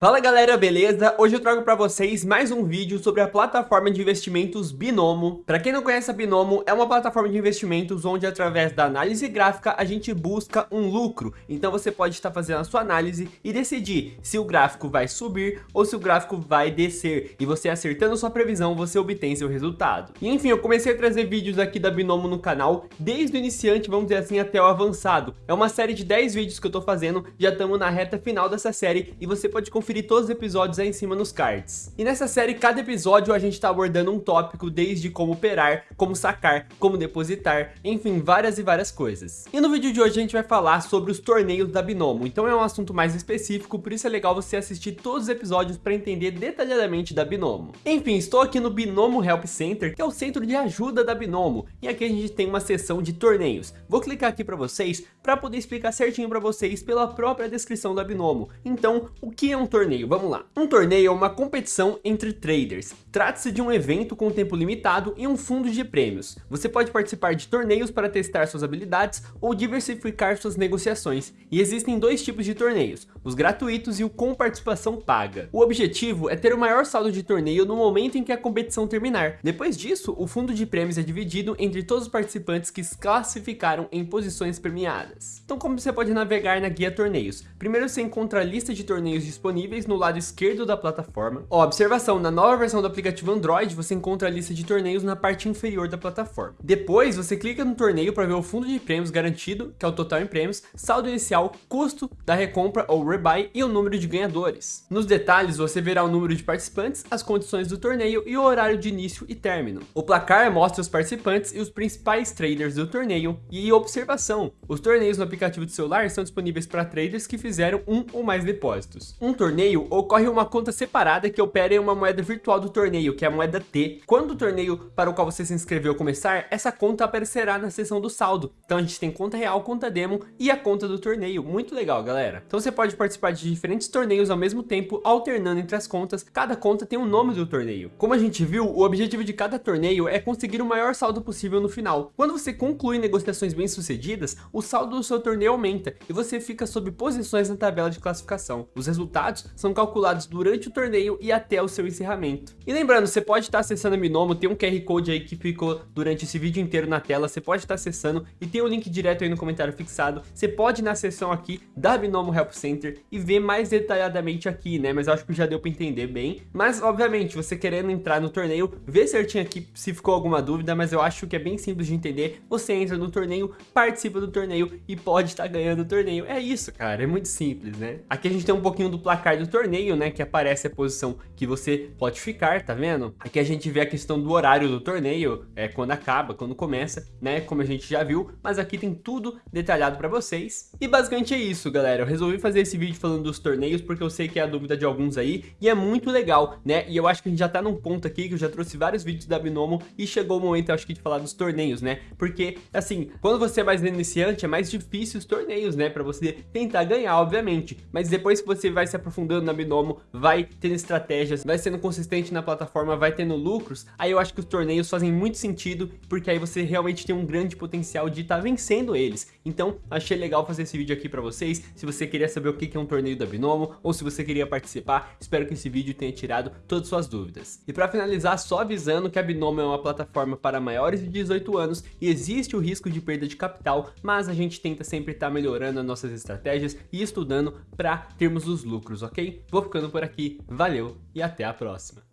Fala galera, beleza? Hoje eu trago para vocês mais um vídeo sobre a plataforma de investimentos Binomo. Para quem não conhece a Binomo, é uma plataforma de investimentos onde através da análise gráfica a gente busca um lucro. Então você pode estar fazendo a sua análise e decidir se o gráfico vai subir ou se o gráfico vai descer. E você acertando sua previsão, você obtém seu resultado. E enfim, eu comecei a trazer vídeos aqui da Binomo no canal, desde o iniciante, vamos dizer assim, até o avançado. É uma série de 10 vídeos que eu tô fazendo, já estamos na reta final dessa série e você pode conferir conferir todos os episódios aí em cima nos cards. E nessa série, cada episódio a gente tá abordando um tópico, desde como operar, como sacar, como depositar, enfim, várias e várias coisas. E no vídeo de hoje a gente vai falar sobre os torneios da Binomo, então é um assunto mais específico, por isso é legal você assistir todos os episódios para entender detalhadamente da Binomo. Enfim, estou aqui no Binomo Help Center, que é o centro de ajuda da Binomo, e aqui a gente tem uma seção de torneios. Vou clicar aqui para vocês, para poder explicar certinho para vocês pela própria descrição da Binomo. Então, o que é um torneio? Torneio, vamos lá. Um torneio é uma competição entre traders. Trata-se de um evento com tempo limitado e um fundo de prêmios. Você pode participar de torneios para testar suas habilidades ou diversificar suas negociações. E existem dois tipos de torneios, os gratuitos e o com participação paga. O objetivo é ter o maior saldo de torneio no momento em que a competição terminar. Depois disso, o fundo de prêmios é dividido entre todos os participantes que se classificaram em posições premiadas. Então como você pode navegar na guia torneios? Primeiro você encontra a lista de torneios disponíveis no lado esquerdo da plataforma. Ó, observação, na nova versão do aplicativo Android, você encontra a lista de torneios na parte inferior da plataforma. Depois, você clica no torneio para ver o fundo de prêmios garantido, que é o total em prêmios, saldo inicial, custo da recompra ou rebuy e o número de ganhadores. Nos detalhes, você verá o número de participantes, as condições do torneio e o horário de início e término. O placar mostra os participantes e os principais traders do torneio. E observação, os torneios no aplicativo de celular são disponíveis para traders que fizeram um ou mais depósitos. Um torneio, ocorre uma conta separada que opera em uma moeda virtual do torneio, que é a moeda T. Quando o torneio para o qual você se inscreveu começar, essa conta aparecerá na seção do saldo. Então a gente tem conta real, conta demo e a conta do torneio. Muito legal, galera. Então você pode participar de diferentes torneios ao mesmo tempo, alternando entre as contas. Cada conta tem o um nome do torneio. Como a gente viu, o objetivo de cada torneio é conseguir o maior saldo possível no final. Quando você conclui negociações bem sucedidas, o saldo do seu torneio aumenta e você fica sob posições na tabela de classificação. Os resultados são calculados durante o torneio e até o seu encerramento. E lembrando, você pode estar acessando a Binomo, tem um QR Code aí que ficou durante esse vídeo inteiro na tela, você pode estar acessando e tem o um link direto aí no comentário fixado. Você pode ir na seção aqui da Binomo Help Center e ver mais detalhadamente aqui, né? Mas eu acho que já deu para entender bem. Mas, obviamente, você querendo entrar no torneio, vê certinho aqui se ficou alguma dúvida, mas eu acho que é bem simples de entender. Você entra no torneio, participa do torneio e pode estar ganhando o torneio. É isso, cara, é muito simples, né? Aqui a gente tem um pouquinho do placar do torneio, né, que aparece a posição que você pode ficar, tá vendo? Aqui a gente vê a questão do horário do torneio, é quando acaba, quando começa, né, como a gente já viu, mas aqui tem tudo detalhado para vocês. E basicamente é isso, galera, eu resolvi fazer esse vídeo falando dos torneios porque eu sei que é a dúvida de alguns aí e é muito legal, né, e eu acho que a gente já tá num ponto aqui que eu já trouxe vários vídeos da Binomo e chegou o momento, eu acho que de falar dos torneios, né, porque, assim, quando você é mais iniciante é mais difícil os torneios, né, para você tentar ganhar, obviamente, mas depois que você vai se aprofundando na Binomo, vai tendo estratégias, vai sendo consistente na plataforma, vai tendo lucros, aí eu acho que os torneios fazem muito sentido, porque aí você realmente tem um grande potencial de estar tá vencendo eles. Então, achei legal fazer esse vídeo aqui para vocês, se você queria saber o que é um torneio da Binomo, ou se você queria participar, espero que esse vídeo tenha tirado todas as suas dúvidas. E para finalizar, só avisando que a Binomo é uma plataforma para maiores de 18 anos e existe o risco de perda de capital, mas a gente tenta sempre estar tá melhorando as nossas estratégias e estudando para termos os lucros, ok? Vou ficando por aqui, valeu e até a próxima.